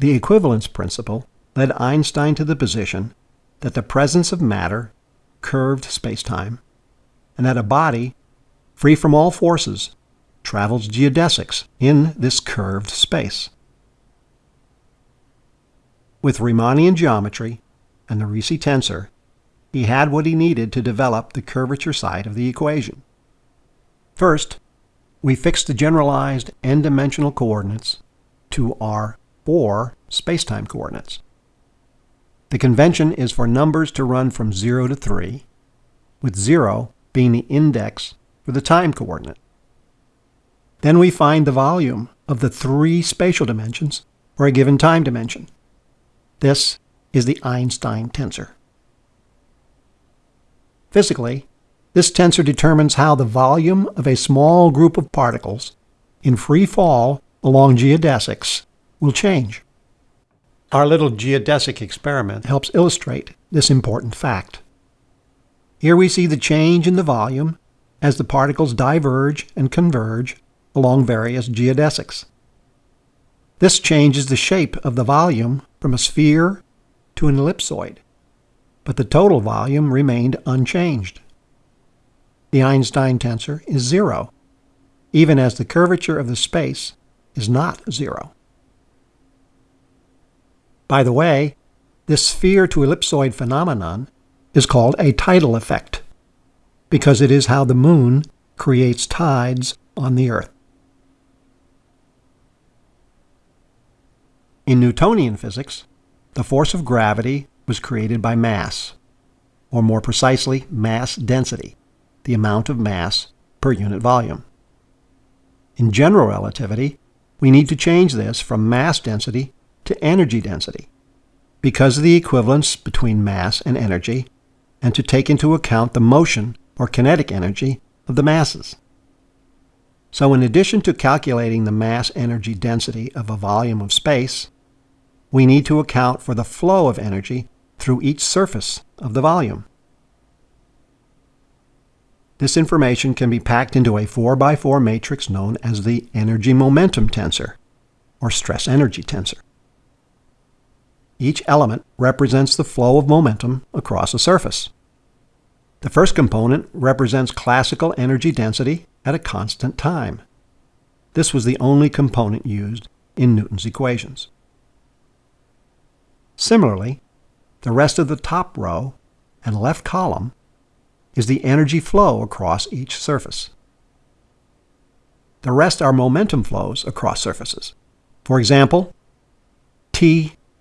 The equivalence principle led Einstein to the position that the presence of matter curved spacetime, and that a body, free from all forces, travels geodesics in this curved space. With Riemannian geometry and the Ricci tensor, he had what he needed to develop the curvature side of the equation. First, we fixed the generalized n-dimensional coordinates to our four spacetime coordinates. The convention is for numbers to run from 0 to 3, with 0 being the index for the time coordinate. Then we find the volume of the three spatial dimensions for a given time dimension. This is the Einstein tensor. Physically, this tensor determines how the volume of a small group of particles in free fall along geodesics will change. Our little geodesic experiment helps illustrate this important fact. Here we see the change in the volume as the particles diverge and converge along various geodesics. This changes the shape of the volume from a sphere to an ellipsoid, but the total volume remained unchanged. The Einstein tensor is zero, even as the curvature of the space is not zero. By the way, this sphere to ellipsoid phenomenon is called a tidal effect, because it is how the moon creates tides on the Earth. In Newtonian physics, the force of gravity was created by mass, or more precisely, mass density, the amount of mass per unit volume. In general relativity, we need to change this from mass density to energy density because of the equivalence between mass and energy, and to take into account the motion or kinetic energy of the masses. So in addition to calculating the mass energy density of a volume of space, we need to account for the flow of energy through each surface of the volume. This information can be packed into a 4x4 matrix known as the energy momentum tensor, or stress energy tensor. Each element represents the flow of momentum across a surface. The first component represents classical energy density at a constant time. This was the only component used in Newton's equations. Similarly, the rest of the top row and left column is the energy flow across each surface. The rest are momentum flows across surfaces. For example,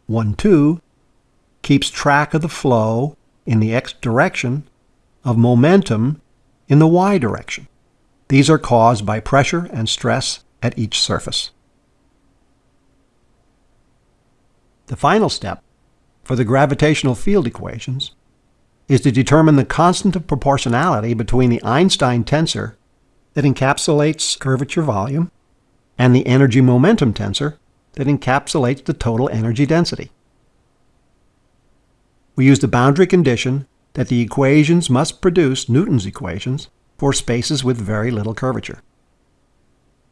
T12 keeps track of the flow in the x direction of momentum in the y direction. These are caused by pressure and stress at each surface. The final step for the gravitational field equations is to determine the constant of proportionality between the Einstein tensor that encapsulates curvature volume and the energy momentum tensor that encapsulates the total energy density. We use the boundary condition that the equations must produce Newton's equations for spaces with very little curvature.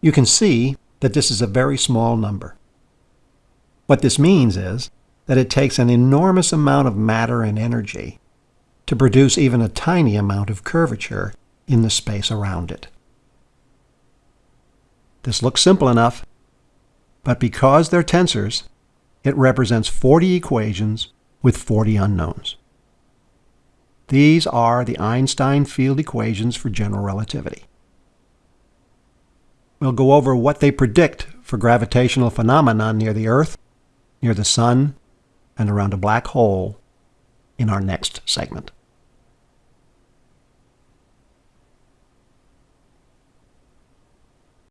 You can see that this is a very small number. What this means is that it takes an enormous amount of matter and energy to produce even a tiny amount of curvature in the space around it. This looks simple enough, but because they're tensors, it represents 40 equations with 40 unknowns. These are the Einstein field equations for general relativity. We'll go over what they predict for gravitational phenomena near the Earth, near the Sun, and around a black hole in our next segment.